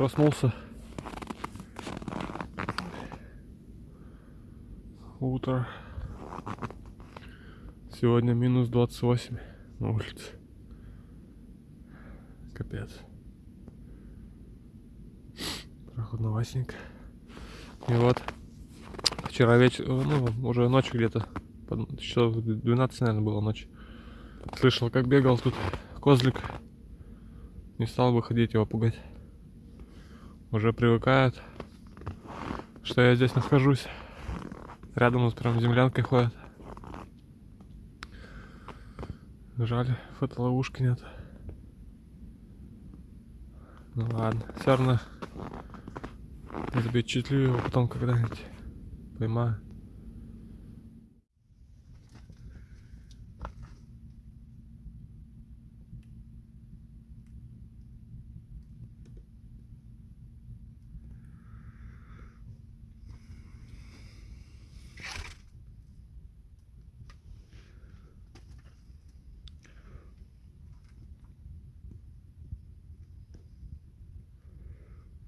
Проснулся. Утро. Сегодня минус 28 на улице. Капец. Прохладноватенько. И вот вчера вечер, ну, уже ночью где-то, часов 12, наверное, было ночь. Слышал, как бегал тут козлик. Не стал выходить его пугать. Уже привыкают, что я здесь нахожусь. Рядом вот прям землянкой ходят. Жаль, фотоловушки нет. Ну ладно, все равно я запечатлю его потом когда-нибудь. Поймаю.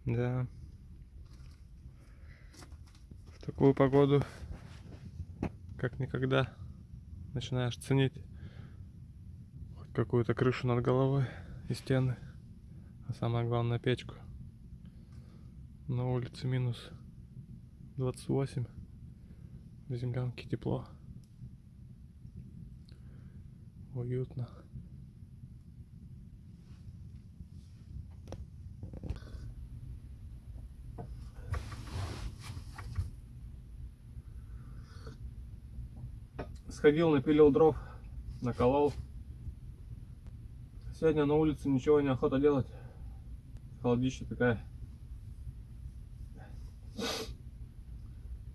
Да. В такую погоду, как никогда, начинаешь ценить какую-то крышу над головой и стены, а самое главное печку. На улице минус 28, в землянке тепло, уютно. Сходил, напилил дров, наколол. Сегодня на улице ничего не охота делать. Холодища такая.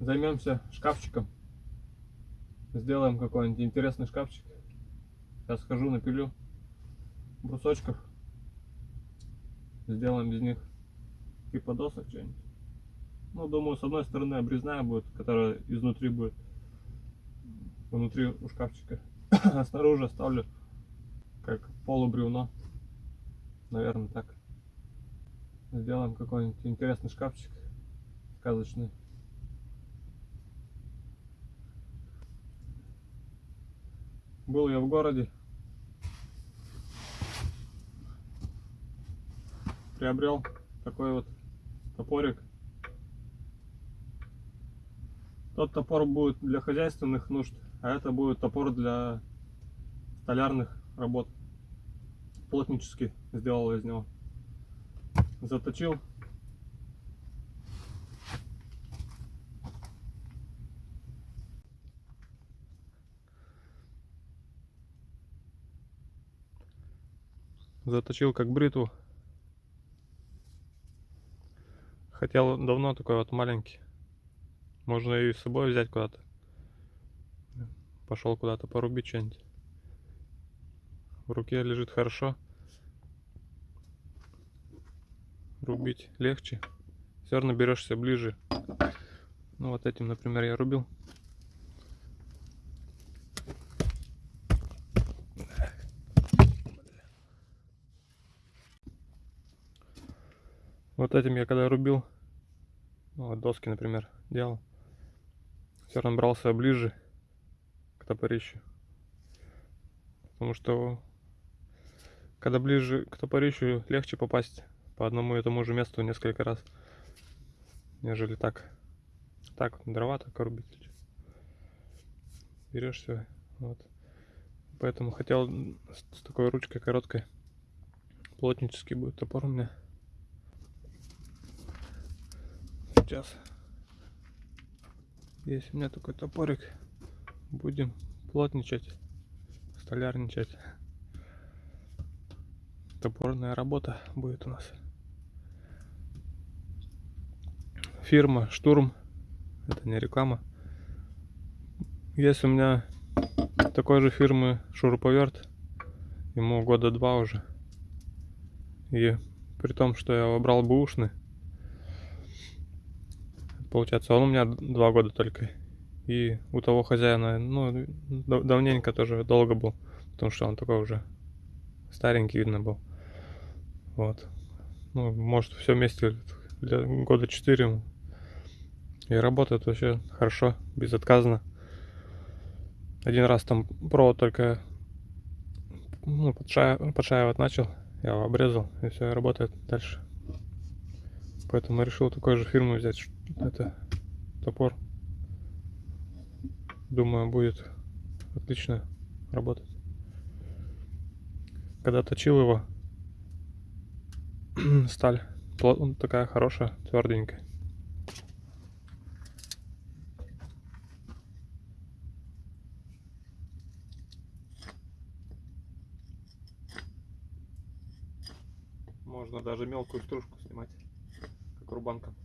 Займемся шкафчиком. Сделаем какой-нибудь интересный шкафчик. Сейчас схожу, напилю брусочков. Сделаем из них типа досок что-нибудь. Ну, думаю, с одной стороны обрезная будет, которая изнутри будет внутри у шкафчика. А снаружи оставлю как полубревно. Наверное, так. Сделаем какой-нибудь интересный шкафчик. Сказочный. Был я в городе. Приобрел такой вот топорик. Тот топор будет для хозяйственных нужд, а это будет топор для столярных работ. Плотнический сделал из него. Заточил. Заточил как бритву. Хотел давно такой вот маленький. Можно и с собой взять куда-то. Пошел куда-то порубить что-нибудь. В руке лежит хорошо. Рубить легче. Все равно берешься ближе. Ну вот этим, например, я рубил. Вот этим я когда рубил, ну, вот доски, например, делал, все равно брался ближе топорищу. Потому что когда ближе к топорищу, легче попасть по одному и тому же месту несколько раз, нежели так. Так, дрова так рубить. Берешь все. Вот. Поэтому хотел с, такой ручкой короткой. Плотнический будет топор у меня. Сейчас. Есть у меня такой топорик. Будем плотничать, столярничать. Топорная работа будет у нас. Фирма Штурм. Это не реклама. Есть у меня такой же фирмы шуруповерт. Ему года два уже. И при том, что я выбрал бэушный, получается, он у меня два года только. И у того хозяина, ну, дав- давненько тоже долго был, потому что он такой уже старенький, видно был. Вот. ну, может, все вместе года 4. И работает вообще хорошо, безотказно. Один раз там провод только ну, подшаивать, начал, я его обрезал, и все, работает дальше. Поэтому решил такой же фирмы взять. Это топор. Думаю, будет отлично работать. Когда точил его, сталь такая хорошая, тверденькая. Можно даже мелкую стружку снимать, как рубанком.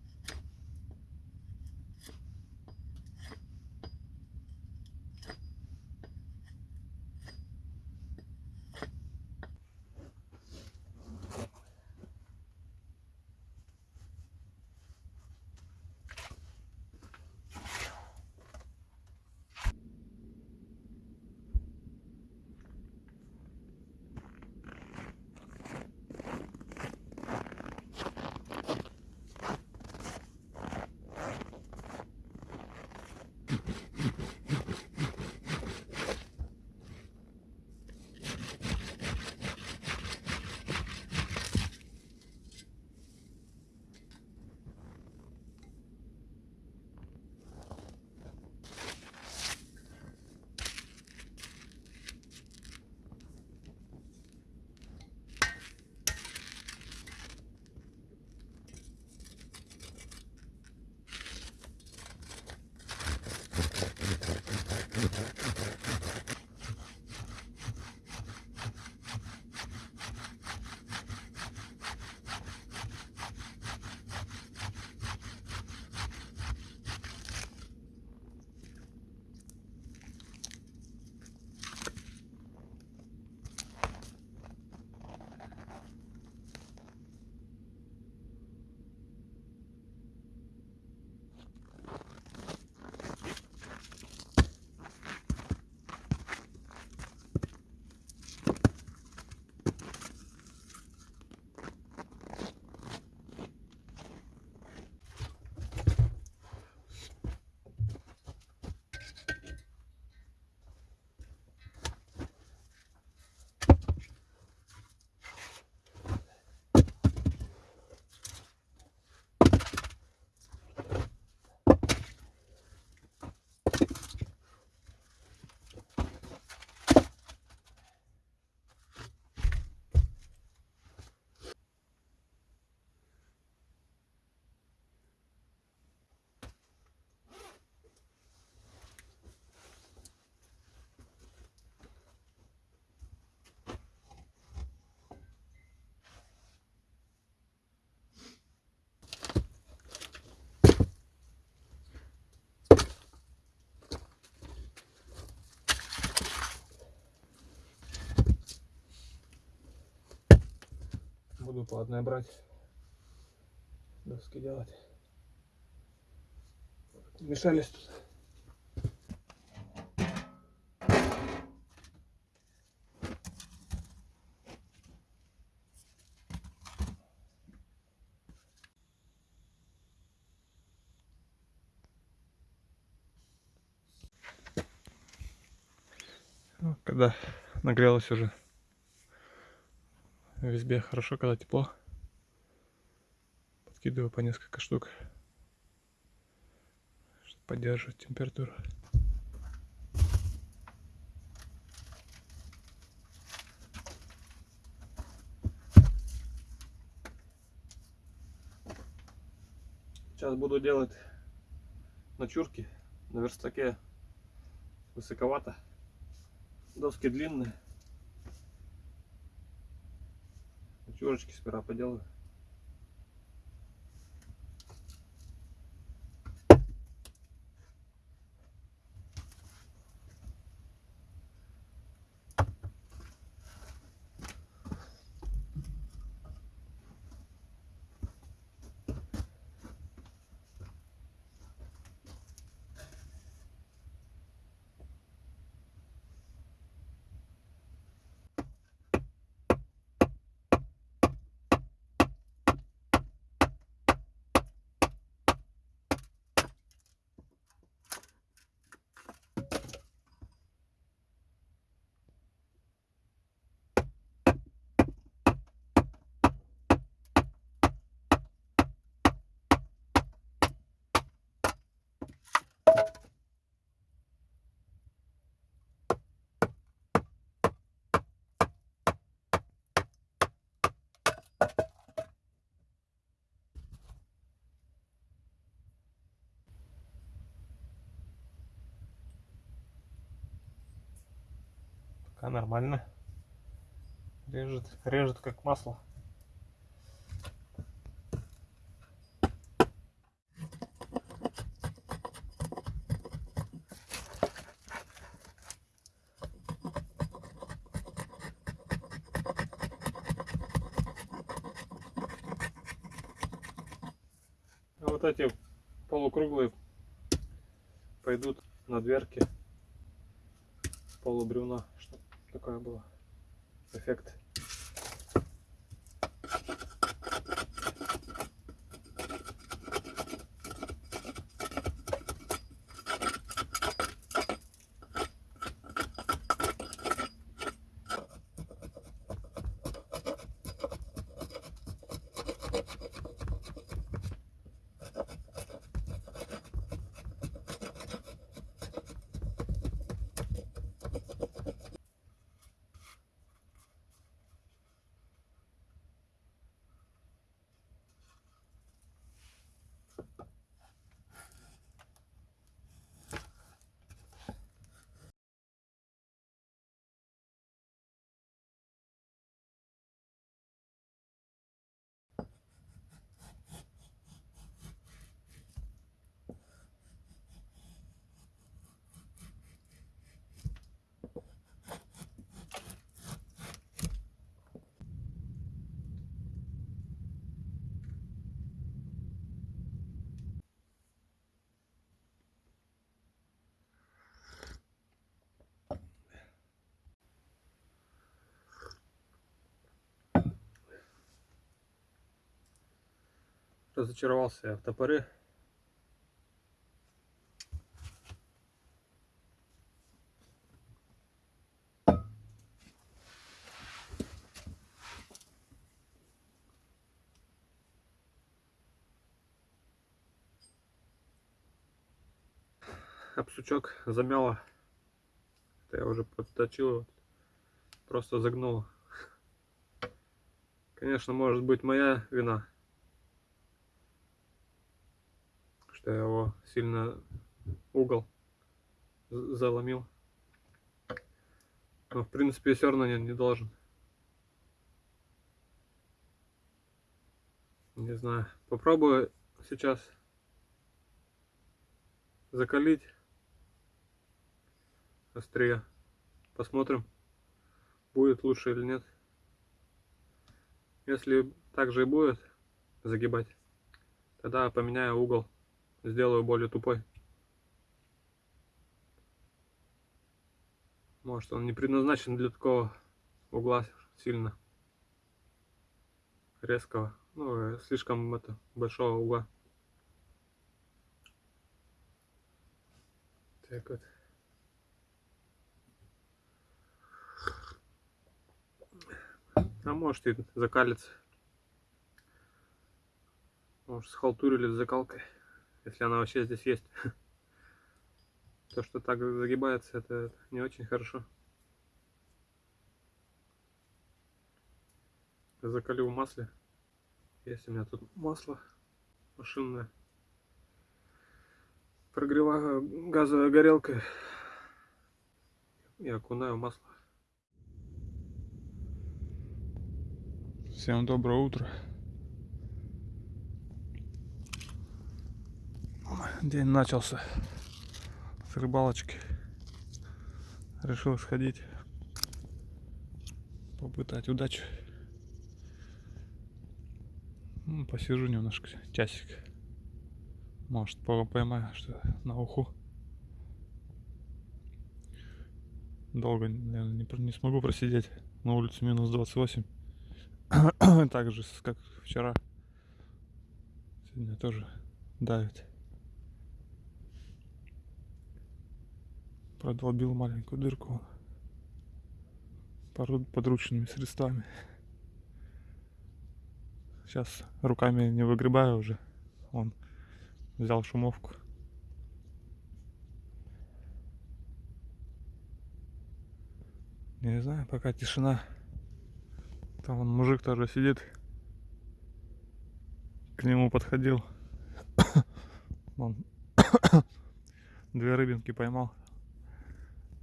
Буду по одной брать. Доски делать. Мешались тут. Ну, когда нагрелось уже избе хорошо, когда тепло. Подкидываю по несколько штук, чтобы поддерживать температуру. Сейчас буду делать ночурки на верстаке высоковато. Доски длинные. Пятерочки сперва поделаю. Пока нормально. Режет, режет как масло. А вот эти полукруглые пойдут на дверки полубревна, что такое было эффект. Разочаровался я в топоре. Об сучок замяло. Это я уже подточил. Просто загнуло. Конечно, может быть моя вина. Что я его сильно угол заломил. Но в принципе все равно не, не должен. Не знаю. Попробую сейчас закалить острие. Посмотрим, будет лучше или нет. Если так же и будет загибать, тогда поменяю угол сделаю более тупой. Может он не предназначен для такого угла сильно резкого, ну слишком это большого угла. Так вот. А может и закалится. Может схалтурили с закалкой если она вообще здесь есть. То, что так загибается, это не очень хорошо. Закалю в масле. Есть у меня тут масло машинное. Прогреваю газовой горелкой и окунаю масло. Всем доброе утро. День начался с рыбалочки. Решил сходить, попытать удачу. Ну, посижу немножко, часик. Может, поймаю что на уху. Долго, наверное, не, не смогу просидеть. На улице минус 28. так же, как вчера. Сегодня тоже давит. Продолбил маленькую дырку подручными средствами. Сейчас руками не выгребаю уже. Он взял шумовку. Не знаю, пока тишина. Там он мужик тоже сидит. К нему подходил. Он две рыбинки поймал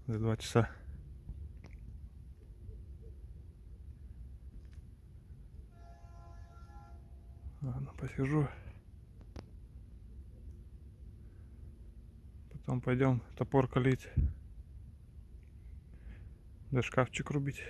за два часа. Ладно, посижу. Потом пойдем топор калить. Да шкафчик рубить.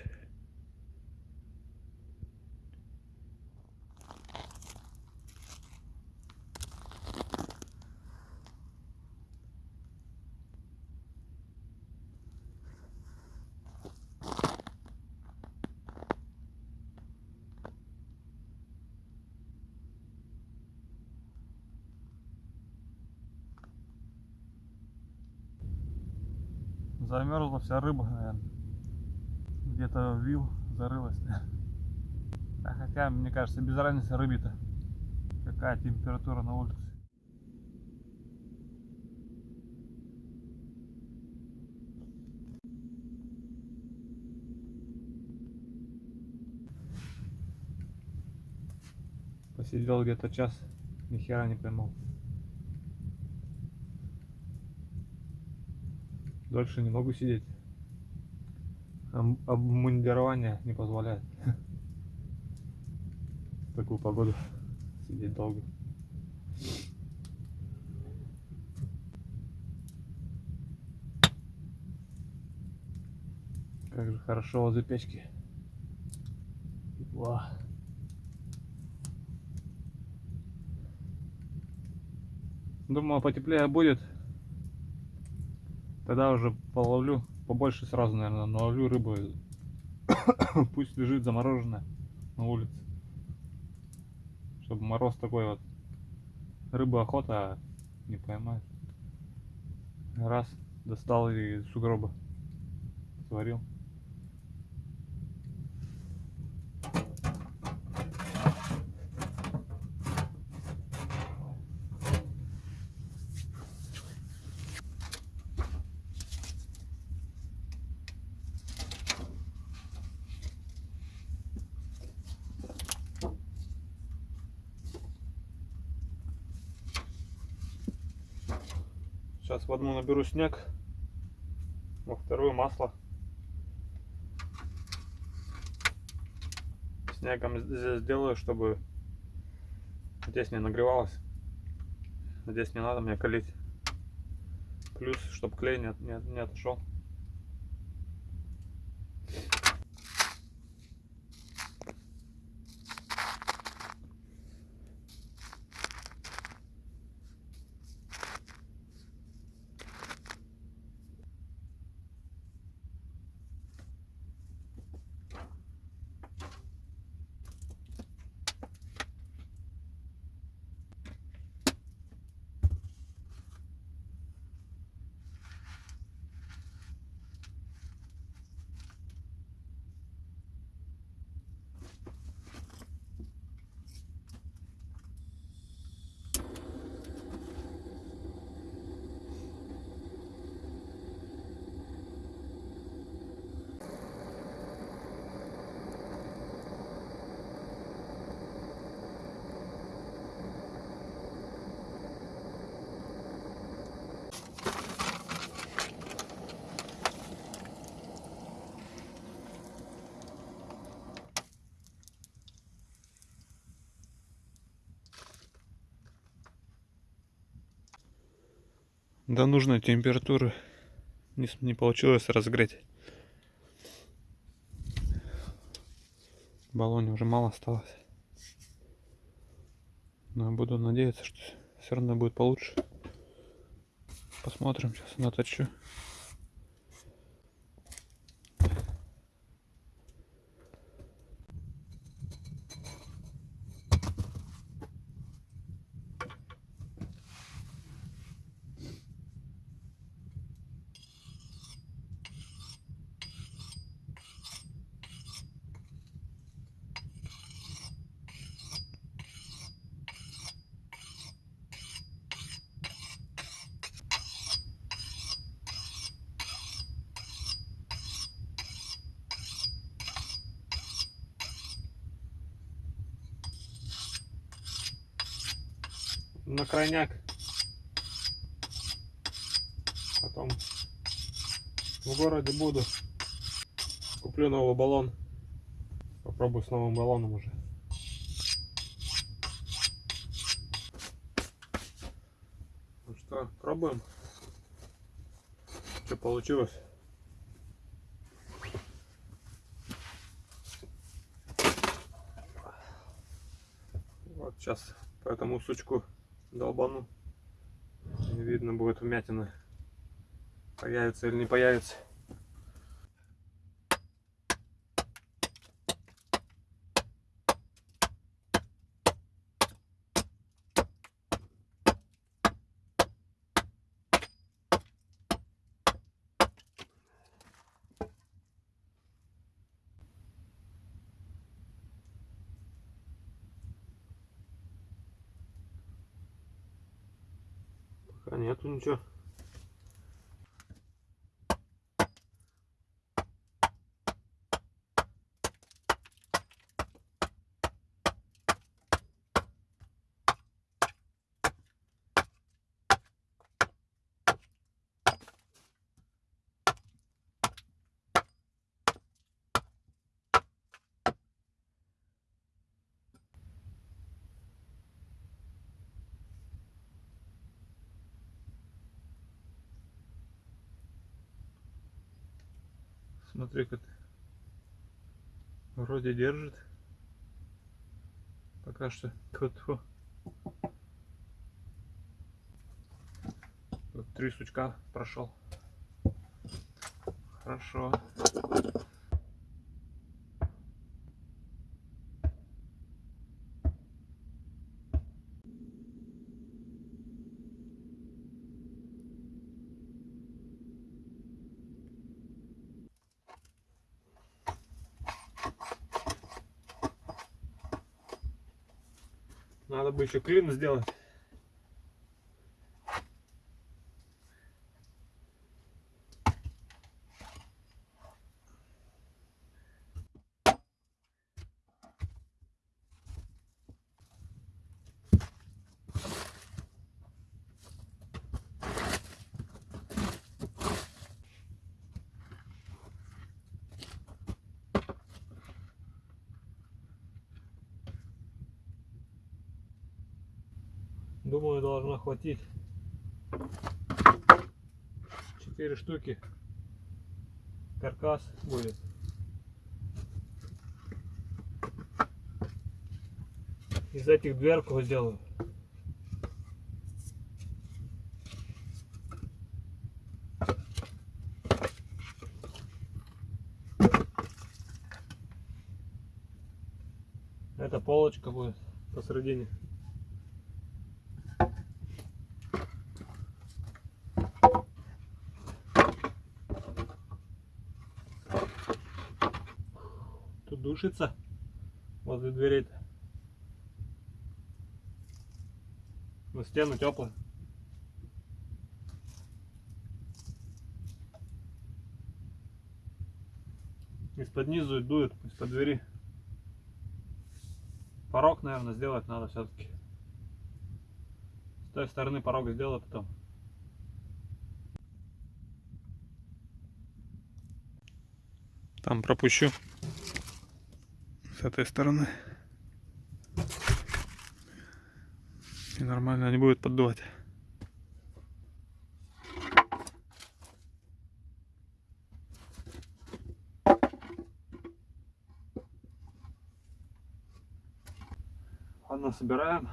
Замерзла вся рыба, наверное. Где-то вил зарылась. А хотя, мне кажется, без разницы рыбе-то. Какая температура на улице. Посидел где-то час, ни хера не поймал. Дольше не могу сидеть. Об- Обмундирование не позволяет. В такую погоду сидеть долго. Как же хорошо возле печки. Тепла. Думаю, потеплее будет. Тогда уже половлю побольше сразу, наверное, наловлю рыбу. Пусть лежит замороженная на улице. Чтобы мороз такой вот. Рыба охота, а не поймать. Раз, достал и сугроба. Сварил. Сейчас в одну наберу снег, во вторую масло. Снегом здесь сделаю, чтобы здесь не нагревалось. Здесь не надо мне калить. Плюс, чтобы клей не, не, не отошел. До нужной температуры не, не получилось разогреть. В баллоне уже мало осталось. Но буду надеяться, что все равно будет получше. Посмотрим, сейчас наточу. на крайняк. Потом в городе буду. Куплю новый баллон. Попробую с новым баллоном уже. Ну что, пробуем. Что получилось? Вот сейчас по этому сучку долбану. И видно будет вмятина. Появится или не появится. Пока Смотри, как вроде держит. Пока что. Вот три сучка прошел. Хорошо. Надо бы еще клин сделать. Думаю, должно хватить. Четыре штуки. Каркас будет. Из этих дверку сделаю. Это полочка будет посередине. Тут душится возле дверей-то. Но стены теплые. Из-под низу дует, из-под двери. Порог, наверное, сделать надо все-таки. С той стороны порог сделаю потом. Там пропущу. С этой стороны. И нормально не будет поддувать. Ладно, собираем.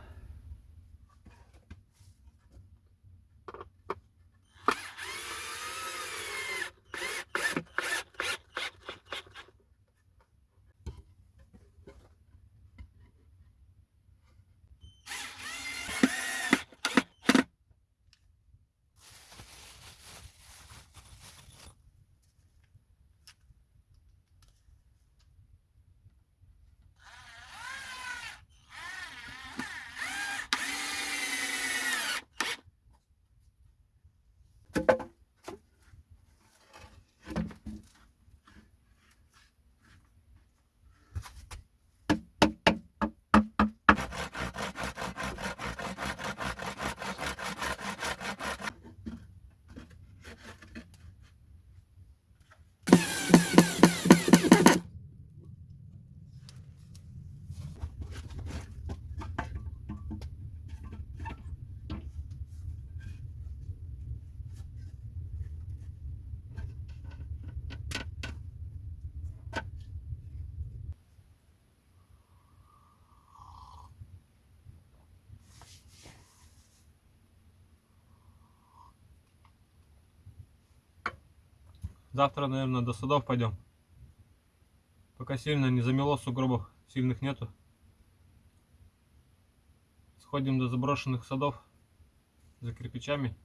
Завтра, наверное, до садов пойдем. Пока сильно не замело, сугробов сильных нету. Сходим до заброшенных садов за кирпичами.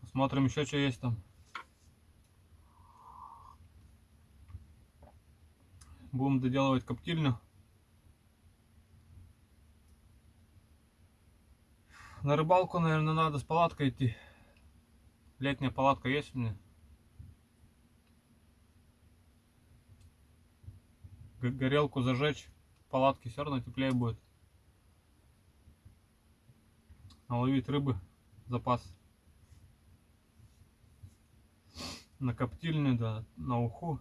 Посмотрим еще, что есть там. Будем доделывать коптильню. На рыбалку, наверное, надо с палаткой идти. Летняя палатка есть у меня. Горелку зажечь, в палатке все равно теплее будет. Наловить рыбы, запас. На коптильню, да, на уху.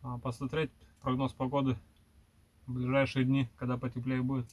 А посмотреть прогноз погоды в ближайшие дни, когда потеплее будет.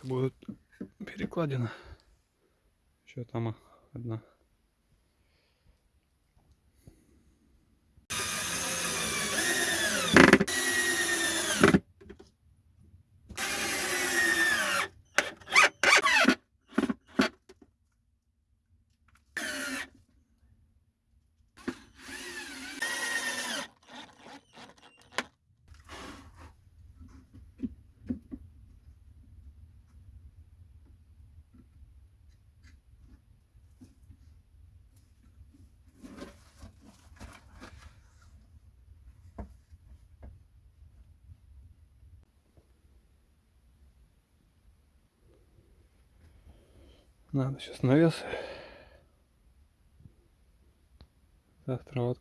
Это будет перекладина. Еще там одна. Надо сейчас навес. Завтра вот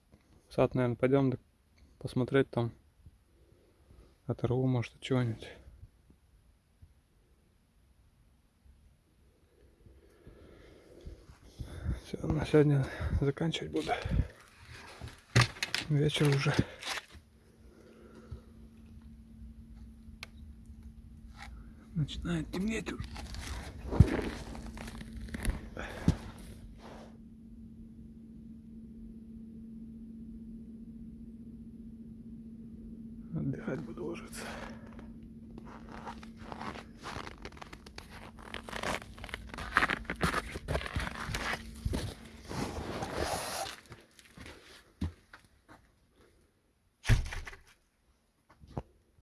в сад, наверное, пойдем посмотреть там. Оторву, может, чего-нибудь. Все, на сегодня заканчивать буду. Вечер уже. Начинает темнеть уже. Отдыхать буду ложиться.